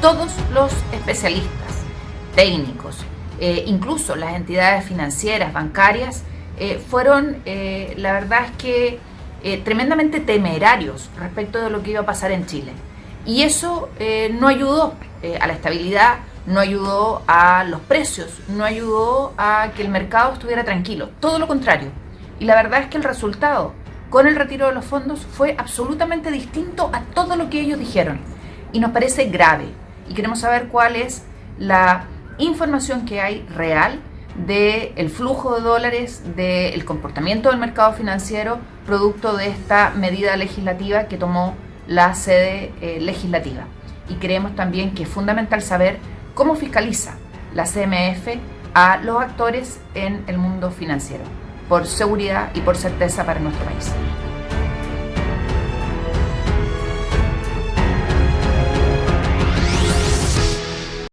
todos los especialistas, técnicos, eh, incluso las entidades financieras, bancarias, eh, fueron, eh, la verdad es que, tremendamente temerarios respecto de lo que iba a pasar en Chile. Y eso no ayudó a la estabilidad, no ayudó a los precios, no ayudó a que el mercado estuviera tranquilo. Todo lo contrario. Y la verdad es que el resultado con el retiro de los fondos fue absolutamente distinto a todo lo que ellos dijeron. Y nos parece grave. Y queremos saber cuál es la información que hay real del flujo de dólares, del comportamiento del mercado financiero, producto de esta medida legislativa que tomó la sede eh, legislativa. Y creemos también que es fundamental saber cómo fiscaliza la CMF a los actores en el mundo financiero, por seguridad y por certeza para nuestro país.